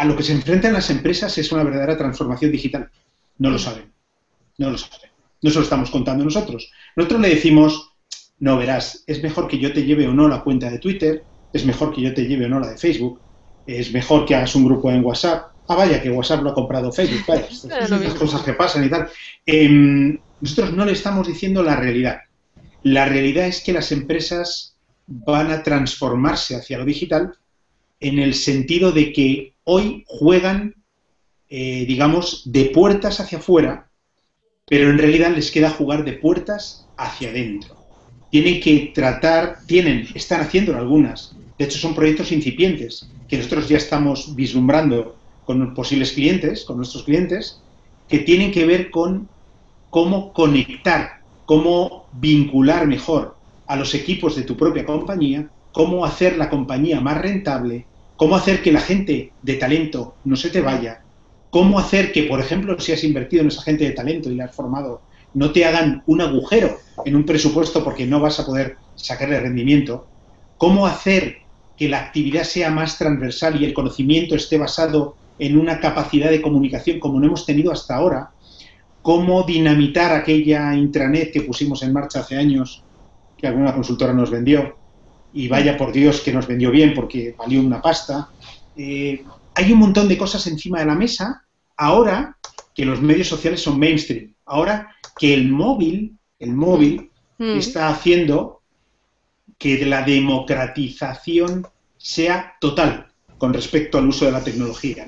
a lo que se enfrentan las empresas es una verdadera transformación digital. No lo saben. No lo saben. No se lo estamos contando nosotros. Nosotros le decimos, no verás, es mejor que yo te lleve o no la cuenta de Twitter, es mejor que yo te lleve o no la de Facebook, es mejor que hagas un grupo en WhatsApp. Ah, vaya, que WhatsApp lo ha comprado Facebook, vaya, estas cosas que pasan y tal. Em, nosotros no le estamos diciendo la realidad. La realidad es que las empresas van a transformarse hacia lo digital en el sentido de que hoy juegan, eh, digamos, de puertas hacia afuera, pero en realidad les queda jugar de puertas hacia adentro. Tienen que tratar, tienen, están haciendo algunas, de hecho son proyectos incipientes, que nosotros ya estamos vislumbrando con posibles clientes, con nuestros clientes, que tienen que ver con cómo conectar, cómo vincular mejor a los equipos de tu propia compañía, cómo hacer la compañía más rentable, cómo hacer que la gente de talento no se te vaya, cómo hacer que, por ejemplo, si has invertido en esa gente de talento y la has formado, no te hagan un agujero en un presupuesto porque no vas a poder sacarle rendimiento, cómo hacer que la actividad sea más transversal y el conocimiento esté basado en una capacidad de comunicación como no hemos tenido hasta ahora, cómo dinamitar aquella intranet que pusimos en marcha hace años, que alguna consultora nos vendió, y vaya por Dios que nos vendió bien porque valió una pasta. Eh, hay un montón de cosas encima de la mesa ahora que los medios sociales son mainstream, ahora que el móvil, el móvil mm. está haciendo que la democratización sea total con respecto al uso de la tecnología.